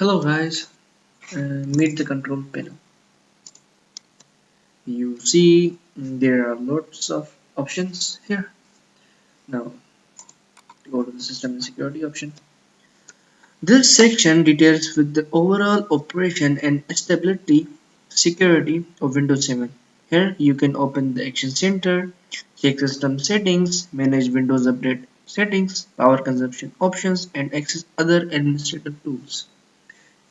hello guys. Uh, meet the control panel. You see there are lots of options here. Now go to the system and security option. This section details with the overall operation and stability security of Windows 7 here you can open the action center check system settings manage Windows update settings power consumption options and access other administrative tools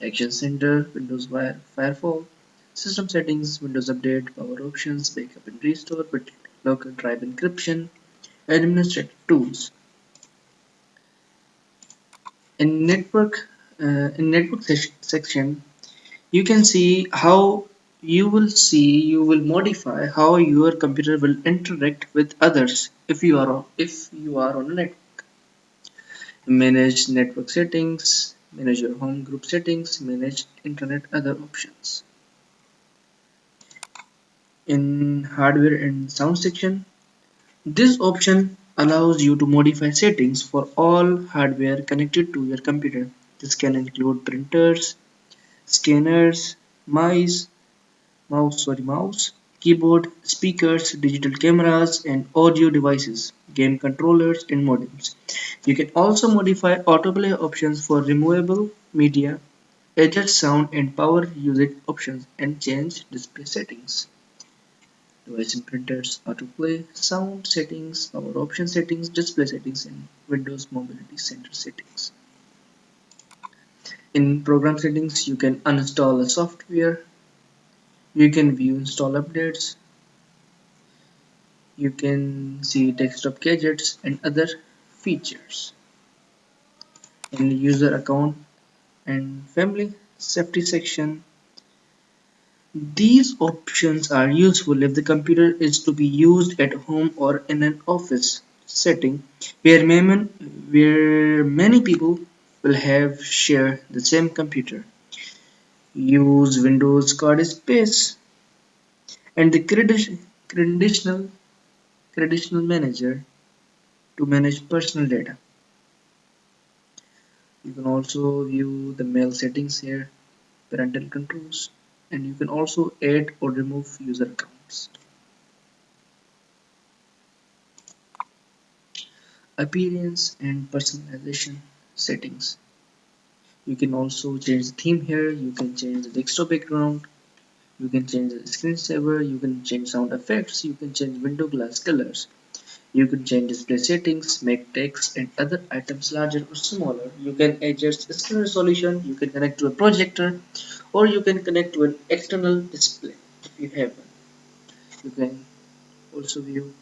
Action Center, Windows Firewall, System Settings, Windows Update, Power Options, Backup and Restore, Local Drive Encryption, Administrative Tools. In Network, uh, in Network section, you can see how you will see you will modify how your computer will interact with others if you are if you are on a network manage network settings manage your home group settings, manage internet other options. In hardware and sound section, this option allows you to modify settings for all hardware connected to your computer. This can include printers, scanners, mice, mouse, sorry, mouse, keyboard, speakers, digital cameras, and audio devices, game controllers, and modems. You can also modify autoplay options for removable media, adjust sound and power usage options, and change display settings. Device and printers, autoplay, sound settings, power option settings, display settings, and Windows Mobility Center settings. In program settings, you can uninstall a software, you can view install updates. You can see desktop gadgets and other features. In user account and family safety section these options are useful if the computer is to be used at home or in an office setting where where many people will have share the same computer use Windows card space and the credential credential manager to manage personal data. You can also view the mail settings here, parental controls, and you can also add or remove user accounts. Appearance and personalization settings you can also change the theme here. You can change the desktop background. You can change the screensaver you can change sound effects. You can change window glass colors. You can change display settings make text and other items larger or smaller. You can adjust screen resolution you can connect to a projector or you can connect to an external display if you have one. You can also view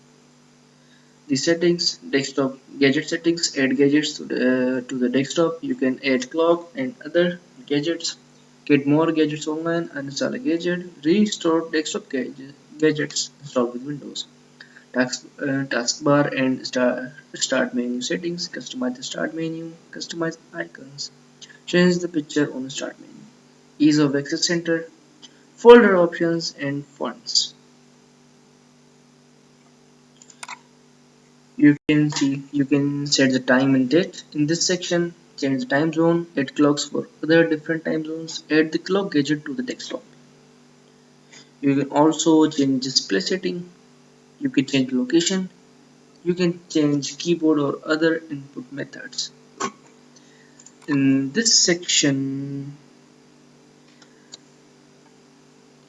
the settings desktop gadget settings add gadgets to the uh, to the desktop. You can add clock and other gadgets. Get more gadgets online uninstall a gadget restore desktop gadgets installed with windows. Task uh, taskbar and start start menu settings customize the start menu customize icons. Change the picture on the start menu. Ease of access center folder options and fonts you can see you can set the time and date. In this section change the time zone add clocks for other different time zones add the clock gadget to the desktop. You can also change display setting. You can change location. You can change keyboard or other input methods. In this section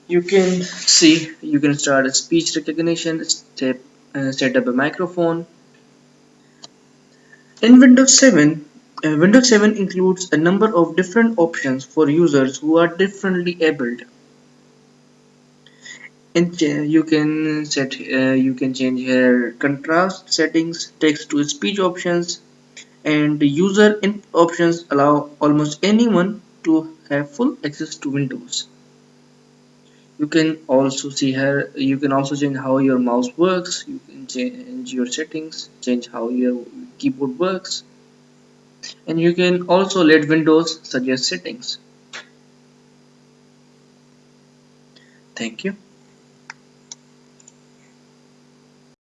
you can see you can start a speech recognition step uh, set up a microphone in Windows 7, uh, Windows 7 includes a number of different options for users who are differently abled. And you can set, uh, you can change here contrast settings, text to speech options, and user in options allow almost anyone to have full access to Windows. You can also see here, you can also change how your mouse works, you can change your settings, change how your keyboard works and you can also let Windows suggest settings. Thank you.